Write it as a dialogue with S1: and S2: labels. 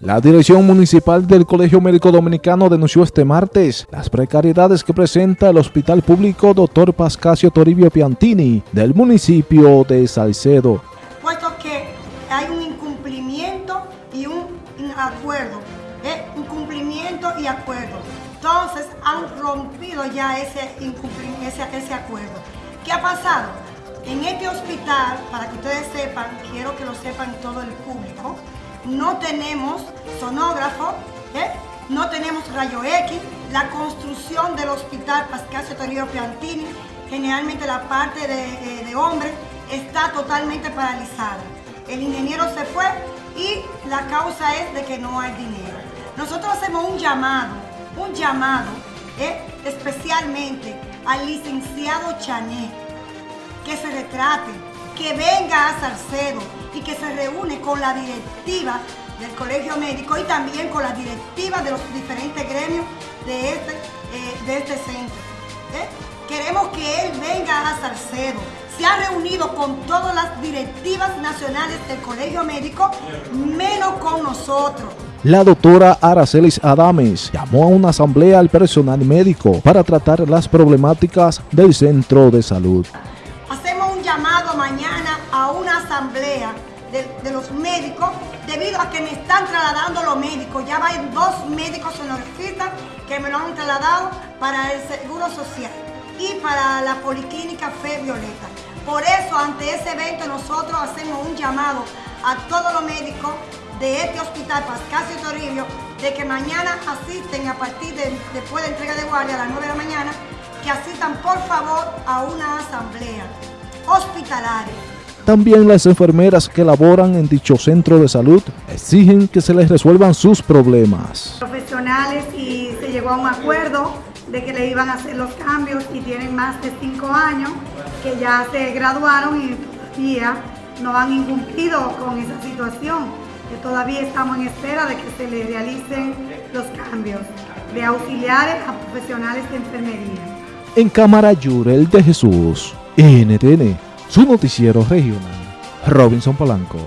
S1: La Dirección Municipal del Colegio Médico Dominicano denunció este martes las precariedades que presenta el Hospital Público Dr. Pascasio Toribio Piantini del municipio de Salcedo.
S2: Puesto que hay un incumplimiento y un acuerdo, ¿eh? un cumplimiento y acuerdo. Entonces han rompido ya ese, ese acuerdo. ¿Qué ha pasado? En este hospital, para que ustedes sepan, quiero que lo sepan todo el público, no tenemos sonógrafo, ¿eh? no tenemos rayo X, la construcción del hospital Pascasio Toribio Piantini, generalmente la parte de, eh, de hombre, está totalmente paralizada. El ingeniero se fue y la causa es de que no hay dinero. Nosotros hacemos un llamado, un llamado ¿eh? especialmente al licenciado Chané, que se retrate, que venga a Salcedo y que se reúne con la directiva del Colegio Médico y también con la directiva de los diferentes gremios de este, eh, de este centro. ¿eh? Queremos que él venga a Salcedo, se ha reunido con todas las directivas nacionales del Colegio Médico, menos con nosotros.
S1: La doctora Aracelis Adames llamó a una asamblea al personal médico para tratar las problemáticas del centro de salud
S2: llamado mañana a una asamblea de, los médicos debido a que me están trasladando los médicos. Ya hay dos médicos sonoristas que me lo han trasladado para el Seguro Social y para la Policlínica Fe Violeta. Por eso, ante ese evento, nosotros hacemos un llamado a todos los médicos de este hospital Pascasio Toribio de que mañana asisten a partir de después de entrega de guardia a las 9 de la mañana, que asistan por favor a una asamblea hospitalario.
S1: También las enfermeras que laboran en dicho centro de salud exigen que se les resuelvan sus problemas.
S2: Profesionales y se llegó a un acuerdo de que le iban a hacer los cambios y tienen más de cinco años que ya se graduaron y todavía no han incumplido con esa situación, que todavía estamos en espera de que se les realicen los cambios de auxiliares a profesionales de enfermería.
S1: En Cámara Yurel de Jesús. NTN, su noticiero regional. Robinson Polanco.